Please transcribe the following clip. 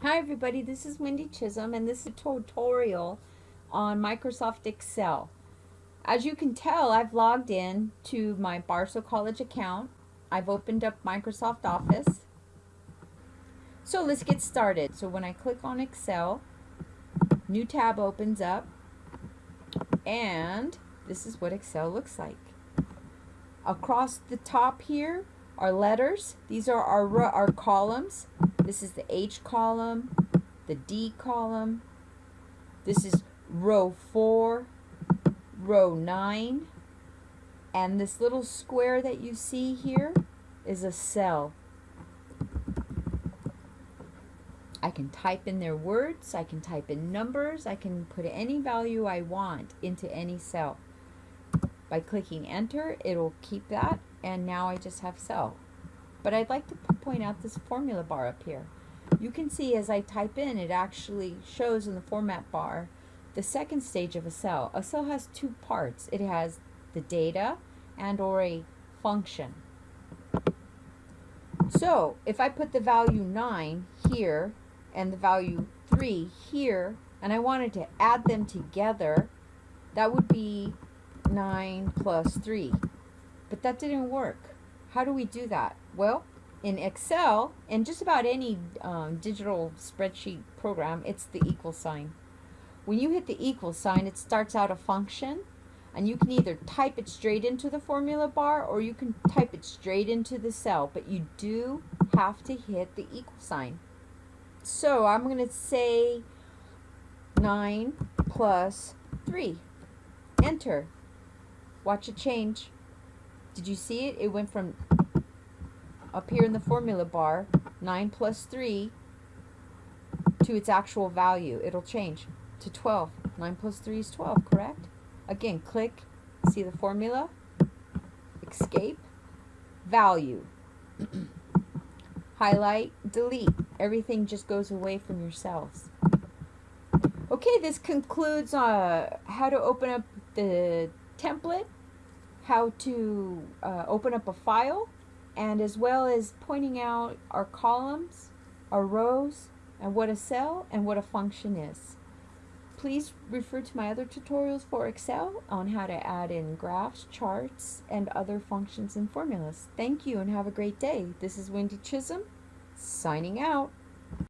Hi everybody, this is Wendy Chisholm and this is a tutorial on Microsoft Excel. As you can tell, I've logged in to my Barstow College account. I've opened up Microsoft Office. So let's get started. So when I click on Excel, new tab opens up and this is what Excel looks like. Across the top here are letters. These are our, our columns. This is the H column, the D column. This is row 4, row 9. And this little square that you see here is a cell. I can type in there words, I can type in numbers, I can put any value I want into any cell. By clicking enter, it'll keep that, and now I just have cell. But I'd like to point out this formula bar up here. You can see as I type in, it actually shows in the format bar the second stage of a cell. A cell has two parts. It has the data and or a function. So if I put the value 9 here and the value 3 here, and I wanted to add them together, that would be 9 plus 3. But that didn't work. How do we do that? Well, in Excel and just about any um, digital spreadsheet program, it's the equal sign. When you hit the equal sign, it starts out a function and you can either type it straight into the formula bar or you can type it straight into the cell, but you do have to hit the equal sign. So I'm going to say 9 plus 3. Enter. Watch it change. Did you see it? It went from up here in the formula bar, 9 plus 3 to its actual value. It'll change to 12. 9 plus 3 is 12, correct? Again, click, see the formula, escape, value, highlight, delete. Everything just goes away from yourselves. Okay, this concludes uh, how to open up the template, how to uh, open up a file, and as well as pointing out our columns, our rows, and what a cell and what a function is. Please refer to my other tutorials for Excel on how to add in graphs, charts, and other functions and formulas. Thank you and have a great day. This is Wendy Chisholm, signing out.